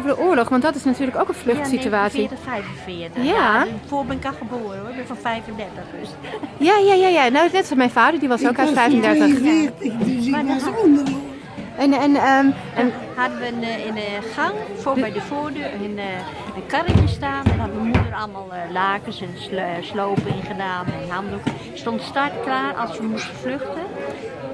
over de oorlog, want dat is natuurlijk ook een vluchtsituatie. Ja, 45. Ja. ja. Voor ben ik al geboren hoor, ik ben van 35 dus. Ja, ja, ja, ja. Nou, net zoals mijn vader, die was ook Ik uit was 35. 42, dus ik was. En, en, ehm, En en hadden we een, eh, in de gang, voor bij de voordeur, een, eh, een karretje staan. En had mijn moeder allemaal eh, lakens en slo- slopen ingedaan en handdoeken. Stond start klaar als we moesten vluchten.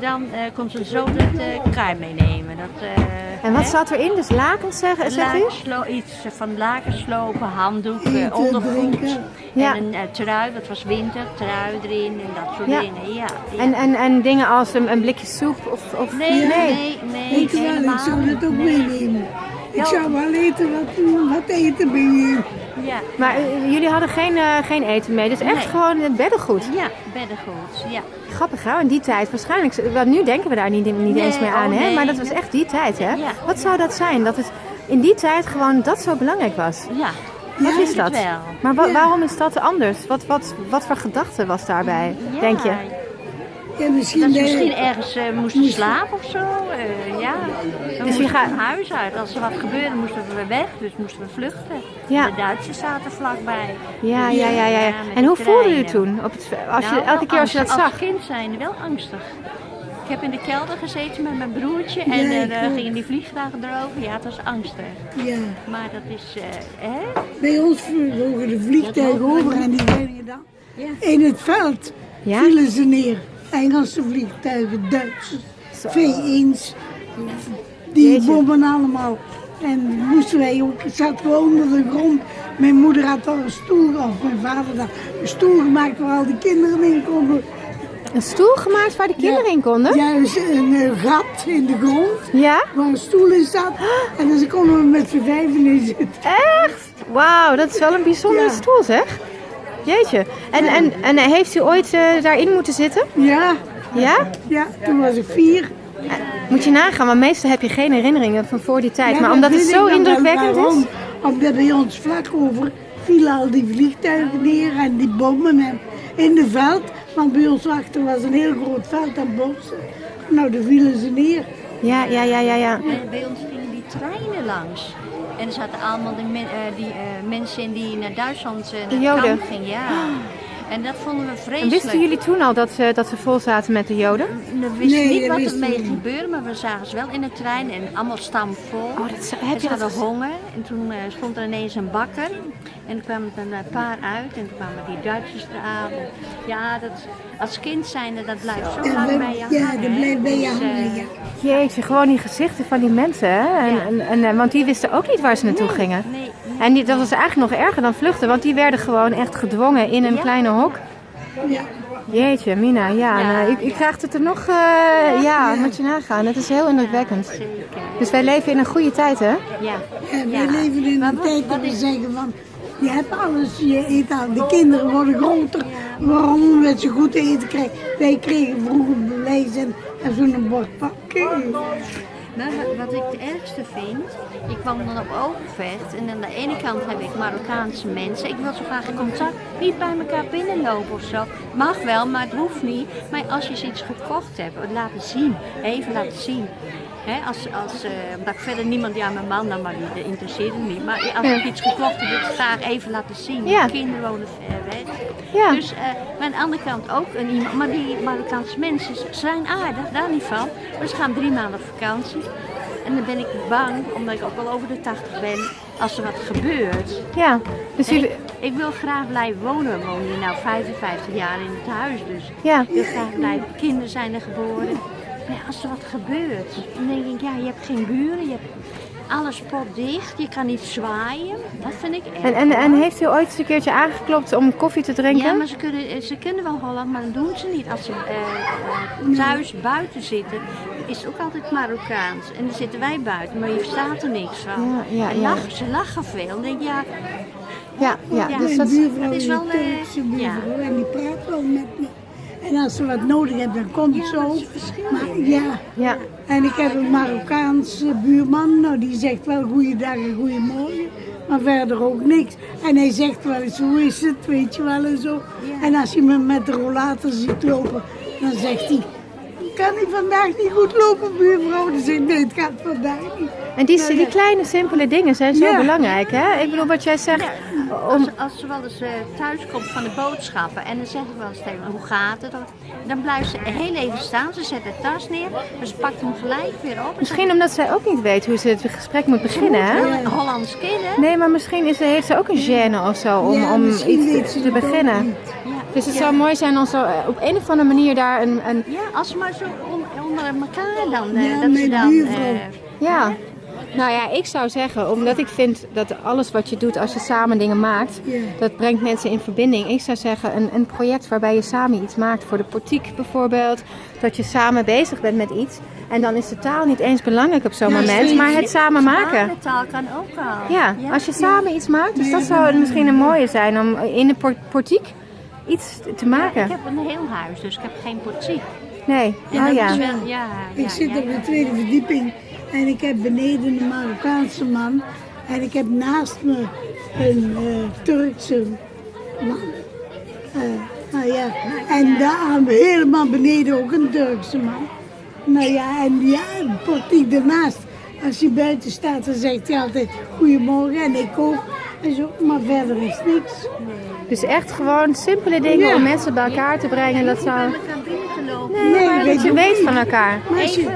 Dan eh, kon ze zo dat eh kar meenemen. Dat, eh, En wat hè? zat erin? Dus lakens, zeg, zegt u? Lakenslo- iets van lakenslopen, handdoek, eh, Eten, ondergoed. drinken. Ja. En een eh, trui, dat was winter, trui erin en dat soort Ja. dingen. Ja, ja. En, en, en dingen als een, een blikje soep of... of nee, nee, nee, nee, je wel, ik helemaal zou dat ook Nee. meenemen. Ik zou wel eten wat, wat eten meenemen. Ja. Maar eh, jullie hadden geen, eh, geen eten mee, dus echt Nee. gewoon het beddengoed. Ja, beddengoed. Ja. Grappig hè, in die tijd waarschijnlijk, want nu denken we daar niet, niet Nee, eens meer aan oh hè, maar dat was echt die tijd hè. Ja. Wat zou dat zijn, dat het in die tijd gewoon dat zo belangrijk was? Ja, Wat is dat? Maar wa- waarom is dat anders? Wat, wat, wat voor gedachte was daarbij, denk je? Ja, misschien, Dat ze de- misschien ergens eh, moesten slapen of zo. eh, ja. Dus je moesten we gaat- van huis uit. Als er wat gebeurde moesten we weg, dus moesten we vluchten. Ja. De Duitsers zaten vlakbij. Ja, ja, ja, ja. En hoe voelde u toen? Op het, als je, Nou, elke keer als je dat zag? Als kind zijn wel angstig. Ik heb in de kelder gezeten met mijn broertje en Ja, eh, er gingen die vliegtuigen erover. Ja, het was angstig. ja. Maar dat is, eh, hè? Bij ons vlogen de vliegtuigen over en die werden dan Ja. in het veld Ja? vielen ze neer. Engelse vliegtuigen, Duitsers, V1's, die Jeetje. bommen allemaal. En moesten wij ook, zaten we onder de grond. Mijn moeder had al een stoel, of mijn vader had een stoel gemaakt waar al die kinderen in konden. Een stoel gemaakt waar de kinderen in konden? Juist een eh, gat in de grond Ja? waar een stoel in staat. En dan konden we met z'n vijven in zitten. Echt? Wauw, dat is wel een bijzondere Ja. stoel zeg. Jeetje. En, en, en heeft u ooit eh, daarin moeten zitten? Ja, Ja? ja, toen was ik vier. Moet je nagaan, maar meestal heb je geen herinneringen van voor die tijd. Ja, maar dat omdat het zo indrukwekkend waarom. is. Omdat bij ons vlak over vielen al die vliegtuigen neer en die bommen en in het veld. Want bij ons achter was een heel groot veld en bossen. Nou, daar vielen ze neer. Ja, ja, ja, ja, ja. En bij ons gingen die treinen langs. En er zaten allemaal men- eh, die eh, mensen in die naar Duitsland eh, naar Joden. gingen. Ja. En dat vonden we En vreselijk. wisten jullie toen al dat, ze dat ze vol zaten met de Joden? We wisten Nee, niet wat er mee gebeurde, maar we zagen ze wel in de trein en allemaal stamvol. Oh, dat, zou- heb ze je dat honger en toen eh, stond er ineens een bakker en er kwamen er een paar uit en toen kwamen die Duitsers eraan. Ja, dat, als kind zijnde, dat blijft zo lang bij je ja, dat blijft bij je Dus, eh, hangen, ja. Jeetje, gewoon die gezichten van die mensen. Hè? En, Ja. en, en, eh, want die wisten ook niet waar ze naartoe Nee, gingen. nee. En die, dat was eigenlijk nog erger dan vluchten, want die werden gewoon echt gedwongen in een Ja. kleine hok. Ja. Jeetje, Mina, ja. Ja, nou, ik, ik krijg het er nog, eh, ja, moet je nagaan. Het is heel indrukwekkend. Zeker. Dus wij leven in een goede tijd, hè? Ja. Wij Ja. leven in Maar een wat- tijd dat we zeggen van, je hebt alles, je eet al. De kinderen worden groter. Waarom? Omdat ze goed eten krijgen. Wij kregen vroeger bewijs en, en zo'n bord pakken. Nou, wat- ik het ergste vind, ik kwam dan op Overvecht en aan de ene kant heb ik Marokkaanse mensen. Ik wil zo graag contact, niet bij elkaar binnenlopen of zo. Mag wel, maar het hoeft niet. Maar als je eens iets gekocht hebt, laten zien. Even laten zien. Hè, als, als, eh, omdat ik verder niemand, ja mijn man dan, maar die interesseert het niet. Maar als ik iets gekocht heb, wil ik het graag even laten zien. Ja. Kinderen wonen ver weg. Ja. Dus, maar aan de andere kant ook een iemand, maar die Marokkaanse mensen zijn aardig, daar niet van. Maar ze gaan drie maanden op vakantie. En dan ben ik bang, omdat ik ook al over de 80 ben, als er wat gebeurt. Ja. Dus jullie, ik, ik wil graag blijven wonen. Wonen hier nou 55 jaar in het huis, dus ja. ik wil graag blijven. Kinderen zijn er geboren. Maar als er wat gebeurt, dan denk ik, ja, je hebt geen buren, je hebt alles potdicht, je kan niet zwaaien. Dat vind ik erg. En, en, en heeft u ooit eens een keertje aangeklopt om koffie te drinken? Ja, maar ze kunnen, ze kunnen wel Holland, maar dat doen ze niet. Als ze eh, eh, thuis buiten zitten, is het ook altijd Marokkaans. En dan zitten wij buiten, maar je verstaat er niks van. Ja, ja, En ja. lachen, ze lachen veel. Denk ja, Ja, ja. Ja. Dus dat, buurvrouw dat is wel, een eh, ja. buurvrouw en die praat wel met me. En als ze wat nodig hebben, dan komt het Maar, in, ja, ja. en ik heb een Marokkaanse buurman, nou die zegt wel goeiedag en goeiemorgen, maar verder ook niks. En hij zegt wel eens, hoe is het, weet je wel en zo. Ja. En als je me met de rollator ziet lopen, dan zegt hij, kan hij vandaag niet goed lopen buurvrouw? Zeg ik, nee het gaat vandaag niet. En die, die ja. kleine, simpele dingen zijn zo Ja. belangrijk, hè? Ik bedoel, wat jij zegt, om, Als, als ze wel eens eh, thuis komt van de boodschappen en dan zeg ik wel eens tegen hoe gaat het? Dan blijft ze heel even staan, ze zet de tas neer, maar ze pakt hem gelijk weer op. misschien omdat zij ook niet weet hoe ze het gesprek moet beginnen, hè? Een Hollands kind, hè? Nee, maar misschien is, heeft ze ook een gêne of zo om, Ja, om iets ze te beginnen. Dus het zou mooi zijn als er eh, op een of andere manier daar een, een Ja, als ze maar zo on- onder elkaar dan, eh, Ja, dat ze mijn dan... eh, Ja. Nou ja, ik zou zeggen, omdat ik vind dat alles wat je doet als je samen dingen maakt, dat brengt mensen in verbinding. Ik zou zeggen, een, een project waarbij je samen iets maakt voor de portiek bijvoorbeeld. Dat je samen bezig bent met iets. En dan is de taal niet eens belangrijk op zo'n Ja, moment, maar het samen maken. de taal kan ook al. Ja, als je samen iets maakt. Dus dat zou misschien een mooie zijn om in de por- portiek iets te Ik maken. heb een heel huis, dus ik heb geen portiek. Nee, En oh dat ja. is wel, ja, Ik ja, zit ja, op ja. de tweede verdieping en ik heb beneden een Marokkaanse man en ik heb naast me een eh, Turkse man. Eh, nou ja, en daar helemaal beneden ook een Turkse man. Nou ja, en ja, een portiek ernaast. Als hij buiten staat, dan zegt hij altijd goedemorgen en ik ook. En zo, maar verder is niks. Dus echt gewoon simpele dingen Ja. om mensen bij elkaar te brengen. Dat zou... Elkaar. Nee, Nee, maar weet dat je weet niet. van elkaar. Maar als je,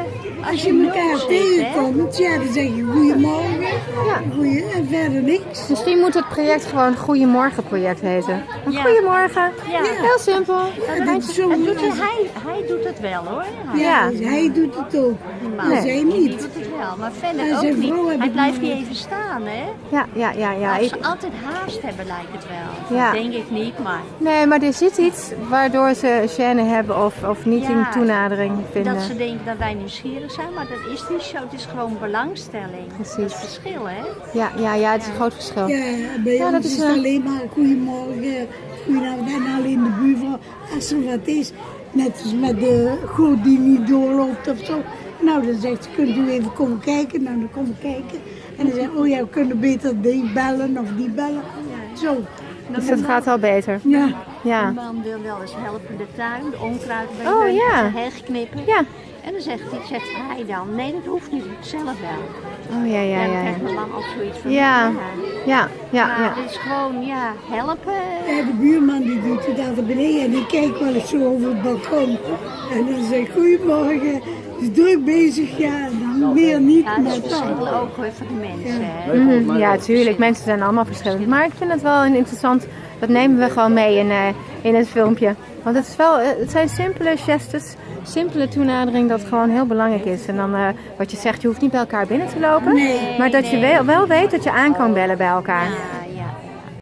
als je elkaar tegenkomt, ja, dan zeg je goedemorgen. Ja. Goeie, en verder niks. Misschien moet het project gewoon Goedemorgen project heten. Een Ja. Goedemorgen. Ja. Heel simpel. Ja, dat is zo En doet hij, hij, hij doet het wel hoor. Hij, Ja, dus hij doet het ook. Maar Nee. zij niet. doet het wel, maar verder En ook niet. Hij blijft niet even staan hè. Ja, ja, ja, ja. Als Ik, ze altijd haast hebben lijkt het wel. Ja. Denk ik niet, maar nee, maar er zit iets waardoor ze gêne hebben of, of niet Ja. in toenadering vinden. dat ze denken dat wij nieuwsgierig zijn, maar dat is niet zo. Het is gewoon belangstelling. Precies. Verschil hè. Ja, ja, ja, het is een groot verschil. Ja, bij Ja, ons dat is is het wel- alleen maar goedemorgen, goedenavond en alleen de buurvrouw. Als er wat is, net als met de goot die niet doorloopt of zo. Nou, dan zegt ze, kunt u even komen kijken? Nou, dan komen we kijken. En dan zegt ze, oh ja, we kunnen beter die bellen of die bellen. Zo. Dus dat gaat al beter. Ja. Ja. Mijn man wil wel eens helpen de tuin, de onkruid bij Oh, de ja. heg knippen. Ja. En dan zegt, hij, zegt hij dan, nee dat hoeft niet, ik zelf wel. Oh ja, ja, en dan ja. krijgt mijn man ook zoiets van, Ja, ja, ja, Maar ja. het is gewoon, ja, helpen. Ja, de buurman die doet het altijd beneden en die kijkt wel eens zo over het balkon. En dan zegt goedemorgen, het is druk bezig, ja, en dan meer niet, Ja, het is dan. ook hoor, van de mensen. Hè. Mhm, Ja, tuurlijk. Mensen zijn allemaal verschillend. Maar ik vind het wel een interessant. Dat nemen we gewoon mee in, eh, in het filmpje. Want het, is wel, eh, het zijn simpele gestes, simpele toenadering dat gewoon heel belangrijk is. En dan eh, wat je zegt, je hoeft niet bij elkaar binnen te lopen. Nee. maar dat je wel, wel weet dat je aan kan bellen bij elkaar. Ja,